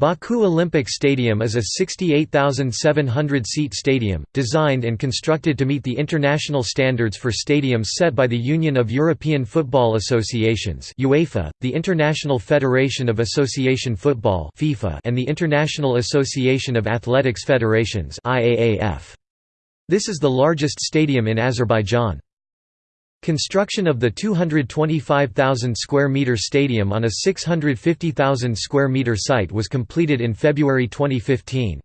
Baku Olympic Stadium is a 68,700-seat stadium, designed and constructed to meet the international standards for stadiums set by the Union of European Football Associations UEFA, the International Federation of Association Football FIFA, and the International Association of Athletics Federations IAAF. This is the largest stadium in Azerbaijan. Construction of the 225,000 square meter stadium on a 650,000 square meter site was completed in February 2015.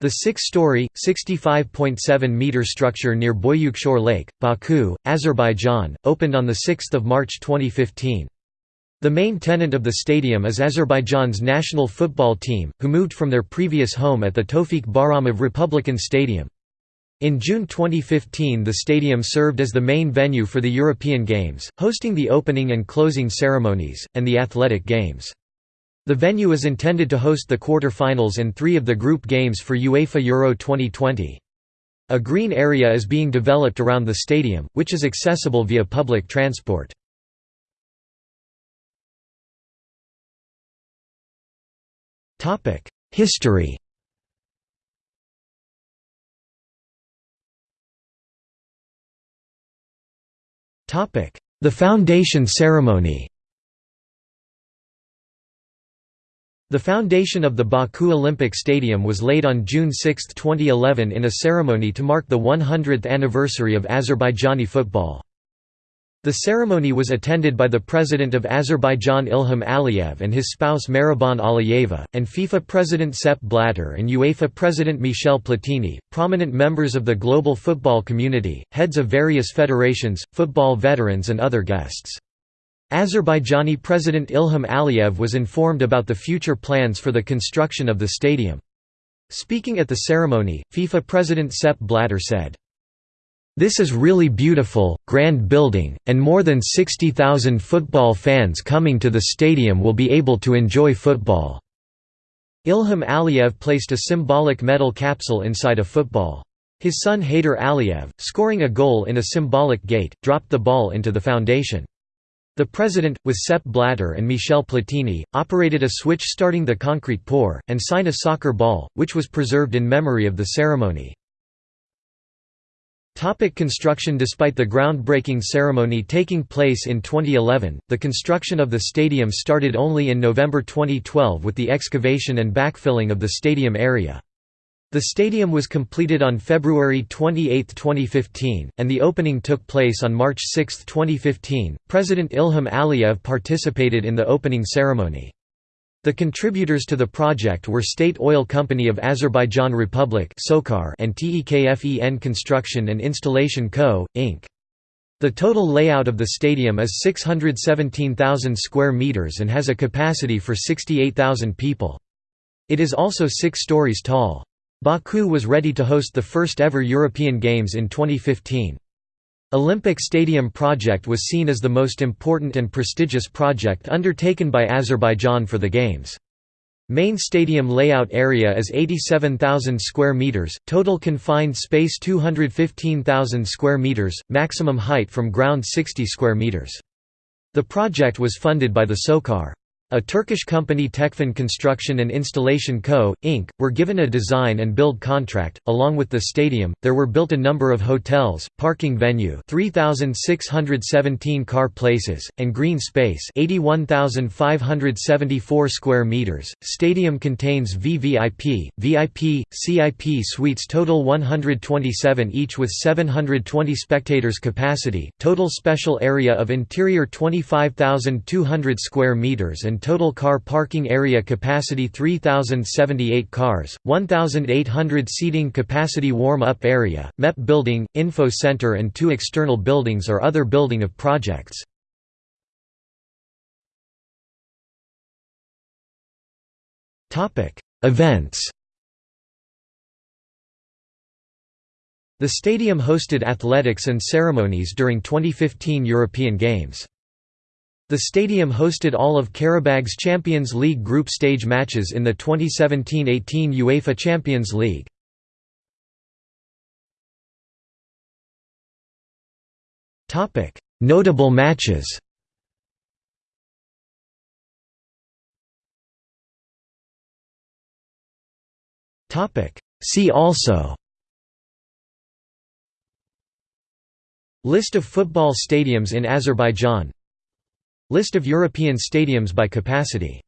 The six-story, 65.7-meter structure near Boyukshor Lake, Baku, Azerbaijan, opened on 6 March 2015. The main tenant of the stadium is Azerbaijan's national football team, who moved from their previous home at the Tofik Bahramov Republican Stadium. In June 2015 the stadium served as the main venue for the European Games, hosting the opening and closing ceremonies, and the athletic games. The venue is intended to host the quarter-finals and three of the group games for UEFA Euro 2020. A green area is being developed around the stadium, which is accessible via public transport. History The foundation ceremony The foundation of the Baku Olympic Stadium was laid on June 6, 2011 in a ceremony to mark the 100th anniversary of Azerbaijani football. The ceremony was attended by the President of Azerbaijan Ilham Aliyev and his spouse Mehriban Aliyeva, and FIFA President Sepp Blatter and UEFA President Michel Platini, prominent members of the global football community, heads of various federations, football veterans and other guests. Azerbaijani President Ilham Aliyev was informed about the future plans for the construction of the stadium. Speaking at the ceremony, FIFA President Sepp Blatter said, this is really beautiful, grand building, and more than 60,000 football fans coming to the stadium will be able to enjoy football." Ilham Aliyev placed a symbolic metal capsule inside a football. His son Heydar Aliyev, scoring a goal in a symbolic gate, dropped the ball into the foundation. The president, with Sepp Blatter and Michel Platini, operated a switch starting the concrete pour, and signed a soccer ball, which was preserved in memory of the ceremony. Topic construction Despite the groundbreaking ceremony taking place in 2011, the construction of the stadium started only in November 2012 with the excavation and backfilling of the stadium area. The stadium was completed on February 28, 2015, and the opening took place on March 6, 2015. President Ilham Aliyev participated in the opening ceremony. The contributors to the project were State Oil Company of Azerbaijan Republic and TEKFEN Construction and Installation Co., Inc. The total layout of the stadium is 617,000 square meters and has a capacity for 68,000 people. It is also six stories tall. Baku was ready to host the first ever European Games in 2015. Olympic Stadium project was seen as the most important and prestigious project undertaken by Azerbaijan for the Games. Main stadium layout area is 87,000 square meters, total confined space 215,000 square meters, maximum height from ground 60 square meters. The project was funded by the SOCAR. A Turkish company Tekfen Construction and Installation Co., Inc., were given a design and build contract. Along with the stadium, there were built a number of hotels, parking venue 3,617 car places, and green space 81,574 square meters. Stadium contains VVIP, VIP, CIP suites total 127 each with 720 spectators capacity, total special area of interior 25,200 square meters and total car parking area capacity 3,078 cars, 1,800 seating capacity warm-up area, MEP building, info center and two external buildings or other building of projects. Events The stadium hosted athletics and ceremonies during 2015 European Games. The stadium hosted all of Qarabağ's Champions League group stage matches in the 2017–18 UEFA Champions League. Notable matches See also List of football stadiums in Azerbaijan List of European stadiums by capacity